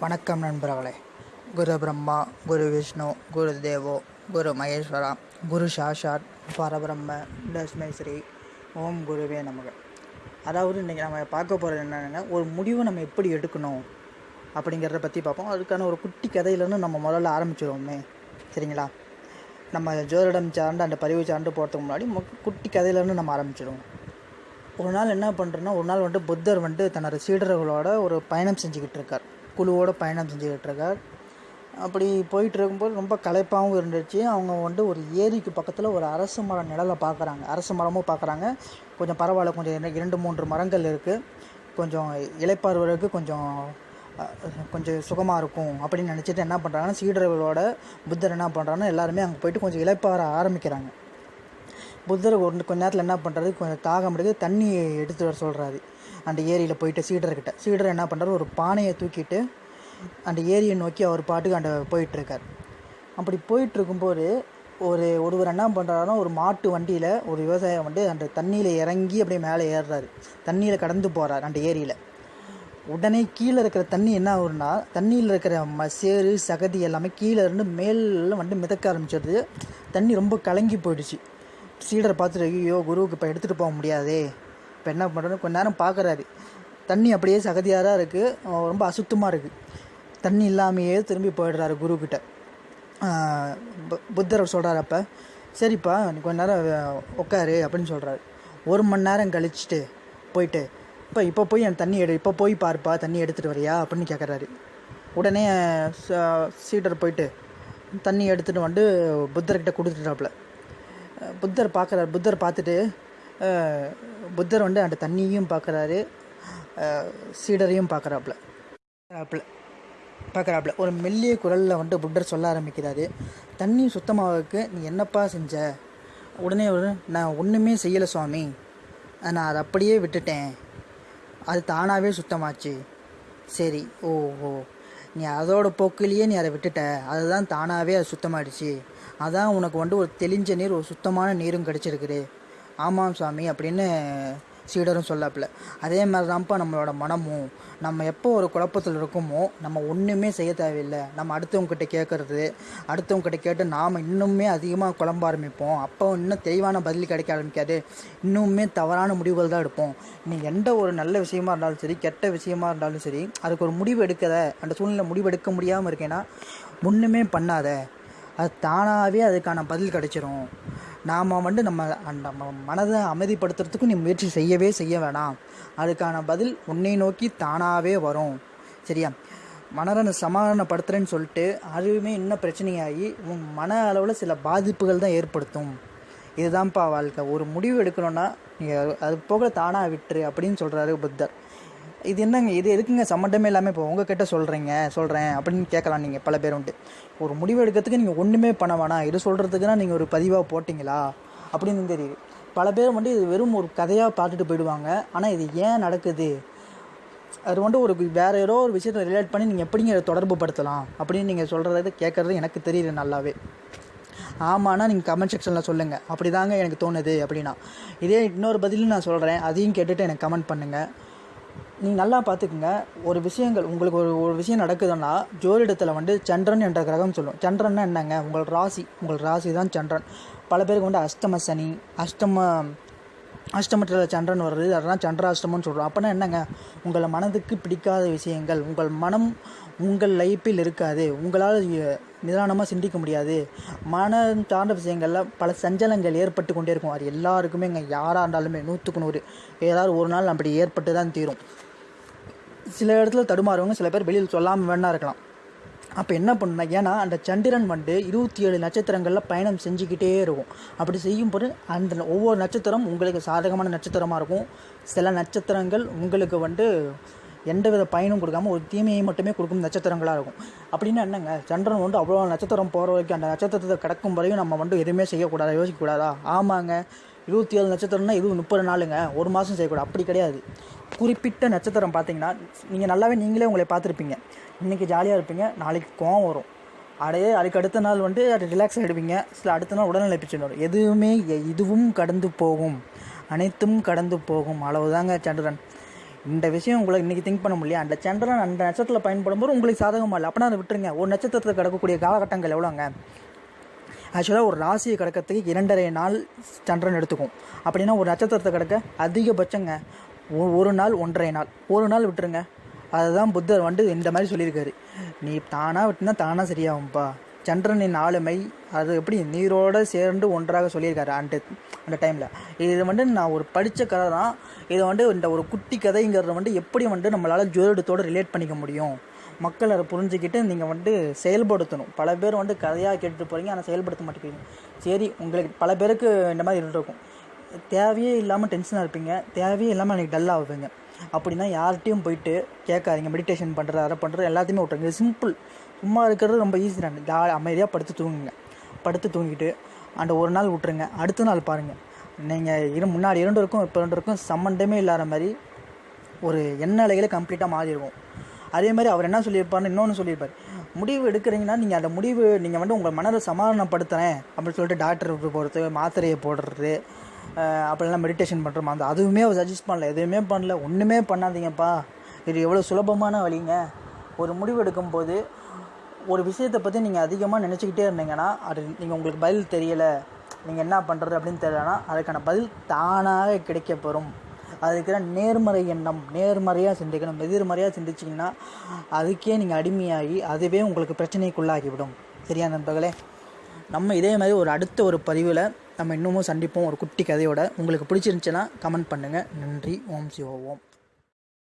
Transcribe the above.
வணக்கம் நண்பர்களே. குரு பிரம்மா குரு விஷ்ணு குரு தேவோ குரு மகேஸ்வரா குரு சாஷாத் பரபிரம்ம லட்சுமி ஸ்ரீ ஓம் குருவே நமக. அதாவது இன்றைக்கி நம்ம பார்க்க போகிறது என்னென்னா ஒரு முடிவை நம்ம எப்படி எடுக்கணும் அப்படிங்கிறத பற்றி பார்ப்போம். அதுக்கான ஒரு குட்டி கதையிலேருந்து நம்ம முதல்ல ஆரம்பிச்சிடுவோமே சரிங்களா? நம்ம ஜோதிடம் சார்ந்து அந்த பதிவு சார்ந்து போகிறதுக்கு முன்னாடி குட்டி கதையிலேருந்து நம்ம ஆரம்பிச்சிடுவோம் ஒரு நாள் என்ன பண்ணுறோன்னா ஒரு நாள் வந்துட்டு புத்தர் வந்துட்டு தன்னோட சீடர்களோட ஒரு பயணம் செஞ்சுக்கிட்டு இருக்கார். குழுவோடு பயணம் செஞ்சுக்கிட்டு இருக்கார் அப்படி போயிட்டு இருக்கும்போது ரொம்ப களைப்பாகவும் இருந்துச்சு. அவங்க வந்துட்டு ஒரு ஏரிக்கு பக்கத்தில் ஒரு அரசு மர நிழலை பார்க்குறாங்க. அரசு மரமும் பார்க்குறாங்க. கொஞ்சம் பரவாயில்ல கொஞ்சம் இரண்டு- மூன்று மரங்கள் இருக்குது கொஞ்சம் இலைப்பாறுவதற்கு கொஞ்சம் கொஞ்சம் சுகமாக இருக்கும் அப்படின்னு நினச்சிட்டு என்ன பண்ணுறாங்கன்னா சீடர்களோட புத்தர் என்ன பண்ணுறாங்கன்னா எல்லாருமே அங்கே போயிட்டு கொஞ்சம் இலைப்பாற ஆரம்பிக்கிறாங்க. புத்தர் ஒரு கொஞ்ச நேரத்தில் என்ன பண்ணுறது கொஞ்சம் தாகம் எடுத்து தண்ணி எடுத்து வர சொல்கிறாரு அந்த ஏரியில் போயிட்டு சீடர்கிட்ட சீடர் என்ன பண்ணுறாரு ஒரு பானையை தூக்கிட்டு அந்த ஏரியை நோக்கி அவர் பாட்டுக்கு அந்த போயிட்டுருக்கார் அப்படி போயிட்டுருக்கும்போது ஒரு ஒருவர் என்ன பண்ணுறாருன்னா ஒரு மாட்டு வண்டியில் ஒரு விவசாயம் வந்து அந்த தண்ணியில் இறங்கி அப்படியே மேலே ஏறுறாரு. தண்ணியில் கடந்து போகிறார் அந்த ஏரியில். உடனே கீழே இருக்கிற தண்ணி என்ன ஆகுதுன்னா தண்ணியில் இருக்கிற ம சேறு சகதி எல்லாமே கீழே இருந்து மேலே வந்து மிதக்க ஆரம்பிச்சிடுது தண்ணி ரொம்ப கலங்கி போயிடுச்சு. சீடரை பார்த்துட்டு ஐயோ குருவுக்கு இப்போ எடுத்துகிட்டு போக முடியாதே. இப்போ என்ன பண்ணுறது கொஞ்ச நேரம் பார்க்குறாரு தண்ணி அப்படியே சகதியாக இருக்குது ரொம்ப அசுத்தமாக இருக்குது தண்ணி இல்லாமையே திரும்பி போயிடுறாரு குருக்கிட்ட. ஆஹ் பு- புத்தர் சொல்கிறார் அப்போ சரிப்பா நீ கொஞ்ச நேரம் உட்காரு அப்படின்னு சொல்கிறாரு ஒரு மணி நேரம் கழிச்சுட்டு போயிட்டு இப்போ இப்போ போய் என் தண்ணி எடு இப்போ போய் பாருப்பா தண்ணி எடுத்துகிட்டு வரியா? அப்படின்னு கேட்குறாரு உடனே ச- சீடர் போயிட்டு தண்ணி எடுத்துகிட்டு வந்து புத்தர்கிட்ட கொடுத்துட்டாப்புல புத்தர் பார்க்குறாரு புத்தர் பார்த்துட்டு புத்தர் வந்து அந்த தண்ணியும் பார்க்குறாரு சீடரையும் பார்க்குறாப்புல பார்க்குறாப்புல பார்க்குறாப்புல ஒரு மெல்லிய குரலில் வந்துட்டு புத்தர் சொல்ல ஆரம்பிக்கிறாரு. தண்ணி சுத்தமாகறதுக்கு நீ என்னப்பா செஞ்ச? உடனே ஒரு நான் ஒன்றுமே செய்யலை சுவாமி. நான் அதை அப்படியே விட்டுட்டேன். அது தானாகவே சுத்தமாச்சு. சரி ஓ ஓ. நீ அதோட போக்கிலேயே நீ அதை விட்டுட்ட. அதுதான் தானாகவே அது சுத்தமாகிடுச்சு அதான் உனக்கு வந்து ஒரு தெளிஞ்ச நீர் ஒரு சுத்தமான நீரும் கிடச்சிருக்குது. ஆமாம் சாமி அப்படின்னு சீடரும் சொல்லாப்புல. அதே மாதிரி தான்ப்பா நம்மளோட மனமும். நம்ம எப்போ ஒரு குழப்பத்தில் இருக்கோமோ நம்ம ஒன்றுமே செய்ய தேவையில்லை. நம்ம அடுத்தவங்ககிட்ட கேட்குறது அடுத்தவங்ககிட்ட கேட்டு நாம் இன்னுமே அதிகமாக குழம்ப ஆரம்பிப்போம். அப்போ இன்னும் தெளிவான பதில் கிடைக்க ஆரம்பிக்காது. இன்னுமே தவறான முடிவுகள் தான் எடுப்போம். நீ எந்த ஒரு நல்ல விஷயமா இருந்தாலும் சரி கெட்ட விஷயமா இருந்தாலும் சரி அதுக்கு ஒரு முடிவு எடுக்கத. அந்த சூழ்நிலை முடிவு எடுக்க முடியாமல் இருக்கேன்னா ஒன்றுமே பண்ணாத. அது தானாகவே அதுக்கான பதில் கிடைச்சிரும். நாம் வந்து நம்ம அந்த நம்ம மனதை அமைதிப்படுத்துறதுக்கு நீ முயற்சி செய்யவே செய்ய வேணாம். அதுக்கான பதில் உன்னை நோக்கி தானாகவே வரும். சரியா? மனதை சமாதானப்படுத்துறேன்னு சொல்லிட்டு அதுவுமே இன்னும் பிரச்சனையாகி உன் மன அளவில் சில பாதிப்புகள் தான் ஏற்படுத்தும். இதுதான்ப்பா வாழ்க்கை. ஒரு முடிவு எடுக்கணும்னா நீ அது போக தானாக விட்டுரு அப்படின்னு சொல்கிறாரு புத்தர். இது என்னங்க இது எதுக்குங்க சம்மந்தமே இல்லாமல் இப்போ உங்ககிட்ட சொல்கிறீங்க சொல்கிறேன் அப்படின்னு கேட்கலாம் நீங்கள் பல பேர் உண்டு ஒரு முடிவு எடுக்கிறதுக்கு நீங்கள் ஒன்றுமே பண்ண வேணாம். இது சொல்கிறதுக்குன்னா நீங்கள் ஒரு பதிவாக போட்டிங்களா? அப்படின்னு தெரியுது. பல பேர் வந்து இது வெறும் ஒரு கதையாக பார்த்துட்டு போயிடுவாங்க. ஆனால் இது ஏன் நடக்குது? அது வந்து ஒரு வேறு ஏதோ ஒரு விஷயத்தை ரிலேட் பண்ணி நீங்கள் எப்படிங்க தொடர்பு படுத்தலாம்? அப்படின்னு நீங்கள் சொல்கிறத கேட்குறது எனக்கு தெரியுது நல்லாவே. ஆமாண்ணா நீங்கள் கமெண்ட் செக்ஷனில் சொல்லுங்கள் அப்படி தாங்க எனக்கு தோணுது அப்படின்னா. இதே இன்னொரு பதிலும் நான் சொல்கிறேன் அதையும் கேட்டுட்டு எனக்கு கமெண்ட் பண்ணுங்கள் நீங்கள் நல்லா பார்த்துக்குங்க. ஒரு விஷயங்கள் உங்களுக்கு ஒரு ஒரு விஷயம் நடக்குதுன்னா ஜோதிடத்தில் வந்து சந்திரன் என்ற கிரகம் சொல்லும் சந்திரன்னா என்னங்க? உங்கள் ராசி. உங்கள் ராசி தான் சந்திரன். பல பேருக்கு வந்து அஷ்டம சனி அஷ்டம அஷ்டமத்தில் சந்திரன் வருது. அதெல்லாம் சந்திராஷ்டமம்னு சொல்கிறோம் அப்போனா என்னங்க? உங்களை மனதுக்கு பிடிக்காத விஷயங்கள். உங்கள் மனம் உங்கள் லைஃப்பில் இருக்காது. உங்களால் நிதானமாக சிந்திக்க முடியாது. மனம் சார்ந்த விஷயங்களில் பல சஞ்சலங்கள் ஏற்பட்டு கொண்டே இருக்கும். அது எல்லாருக்குமே இங்கே யாராக இருந்தாலுமே நூற்றுக்கு நூறு. ஏதாவது ஒரு நாள் அப்படி ஏற்பட்டு தான் தீரும். சில இடத்துல தடுமாறுவங்க சில பேர் வெளியில் சொல்லாமல் வேணா இருக்கலாம். அப்போ என்ன பண்ணுனா ஏன்னா அந்த சந்திரன் வந்து இருபத்தி ஏழு நட்சத்திரங்களில் பயணம் செஞ்சுக்கிட்டே இருக்கும். அப்படி செய்யும்போது அந்த ஒவ்வொரு நட்சத்திரம் உங்களுக்கு சாதகமான நட்சத்திரமாக இருக்கும். சில நட்சத்திரங்கள் உங்களுக்கு வந்து எந்தவித பயனும் கொடுக்காம ஒரு தீமையை மட்டுமே கொடுக்கும் நட்சத்திரங்களாக இருக்கும். அப்படின்னா என்னங்க? சந்திரன் வந்து அவ்வளோ நட்சத்திரம் போகிற வரைக்கும் அந்த நட்சத்திரத்தை கிடக்கும் வரையும் நம்ம வந்து எதுவுமே செய்யக்கூடாதா யோசிக்கக்கூடாதா? ஆமாங்க. இருபத்தி ஏழு நட்சத்திரம்னா இது முப்பது நாளுங்க. ஒரு மாதம் செய்யக்கூடாது. அப்படி கிடையாது. குறிப்பிட்ட நட்சத்திரம் பார்த்தீங்கன்னா நீங்கள் நல்லாவே நீங்களே உங்களை பார்த்துருப்பீங்க. இன்றைக்கி ஜாலியாக இருப்பீங்க நாளைக்கு கோவம் வரும். அடையே அதுக்கு அடுத்த நாள் வந்து அது ரிலாக்ஸ் ஆகிடுவீங்க சில அடுத்த நாள் உடல்நிலை பிரச்சனை வரும். எதுவுமே இதுவும் கடந்து போகும். அனைத்தும் கடந்து போகும். அளவுதாங்க சந்திரன். இந்த விஷயம் உங்களுக்கு இன்றைக்கி திங்க் பண்ண முடியல அந்த சந்திரன் அந்த நட்சத்திரத்தில் பயன்படும் போது உங்களுக்கு சாதகமாக இல்லை. அப்படின்னா அதை விட்டுருங்க. ஒரு நட்சத்திரத்தில் கிடக்கக்கூடிய காலகட்டங்கள் எவ்வளோங்க ஆக்சுவலாக ஒரு ராசியை கிடக்கிறதுக்கு இரண்டரை நாள் சந்திரன் எடுத்துக்கும். அப்படின்னா ஒரு நட்சத்திரத்தை கிடக்க அதிகபட்சங்க. ஒரு நாள் ஒன்றரை நாள். ஒரு நாள் விட்டுருங்க. அதுதான் புத்தர் வந்து இந்த மாதிரி சொல்லியிருக்காரு. நீ தானாக விட்டுனா தானாக சரியாகும்ப்பா சந்திரனின் ஆளுமை அது எப்படி நீரோட சேர்ந்து ஒன்றாக சொல்லியிருக்காரு அந்த அந்த டைமில் இது வந்து நான் ஒரு படித்த கதை தான். இதை வந்து இந்த ஒரு குட்டி கதைங்கிறத வந்து எப்படி வந்து நம்மளால் ஜோதிடத்தோடு ரிலேட் பண்ணிக்க முடியும்? மக்கள் அதை புரிஞ்சுக்கிட்டு நீங்கள் வந்து செயல்படுத்தணும். பல பேர் வந்து கதையாக கேட்டுட்டு போகிறீங்க ஆனால் செயல்படுத்த மாட்டேங்கிறீங்க. சரி உங்களுக்கு பல பேருக்கு இந்த மாதிரி இருக்கும் தேவையே இல்லாமல் டென்ஷனாக இருப்பீங்க. தேவையே இல்லாமல் எனக்கு டல்லாக ஆகுவீங்க அப்படின்னா யார்கிட்டையும் போயிட்டு கேட்காதீங்க. மெடிடேஷன் பண்ணுறது அதை பண்ணுறது எல்லாத்தையுமே விட்டுருங்க. சிம்பிள் சும்மா இருக்கிறது ரொம்ப ஈஸி தான். ஜா அமைதியாக படுத்து தூங்குங்க. படுத்து தூங்கிட்டு அந்த ஒரு நாள் விட்டுருங்க. அடுத்த நாள் பாருங்கள் நீங்கள் இரு முன்னாடி இரண்டு இருக்கும் இப்போ ரெண்டு இருக்கும். சம்மந்தமே இல்லாத மாதிரி ஒரு எண்ண அலைகளை கம்ப்ளீட்டாக மாறிடுவோம். அதே மாதிரி அவர் என்ன சொல்லியிருப்பாருன்னு இன்னொன்று சொல்லியிருப்பார். முடிவு எடுக்கிறீங்கன்னா நீங்கள் அந்த முடிவு நீங்கள் வந்து உங்கள் மனதை சமாதானப்படுத்துகிறேன் அப்படின்னு சொல்லிட்டு டாக்டர் போகிறது மாத்திரையை போடுறது அப்படிலாம் மெடிடேஷன் பண்ணுறோம் அந்த அதுவுமே அவர் சஜஸ்ட் பண்ணல. எதுவுமே பண்ணல. ஒன்றுமே பண்ணாதீங்கப்பா. இது எவ்வளோ சுலபமான வழிங்க. ஒரு முடிவு எடுக்கும்போது ஒரு விஷயத்தை பற்றி நீங்கள் அதிகமாக நினச்சிக்கிட்டே இருந்தீங்கன்னா அது நீங்கள் உங்களுக்கு பதில் தெரியலை. நீங்கள் என்ன பண்ணுறது அப்படின்னு தெரியலனா அதுக்கான பதில் தானாக கிடைக்கப்பெறும். அதுக்கிற நேர்மறை எண்ணம் நேர்மறையாக சிந்திக்கணும். எதிர்மறையாக சிந்திச்சிங்கன்னா அதுக்கே நீங்கள் அடிமையாகி அதுவே உங்களுக்கு பிரச்சனைக்குள்ளாகிவிடும். சரியா நண்பர்களே? நம்ம இதே மாதிரி ஒரு அடுத்த ஒரு பதிவில் நம்ம இன்னமும் சந்திப்போம் ஒரு குட்டி கதையோட. உங்களுக்கு பிடிச்சிருந்துச்சுன்னா கமெண்ட் பண்ணுங்கள் நன்றி. ஓம் சிவ ஓம்.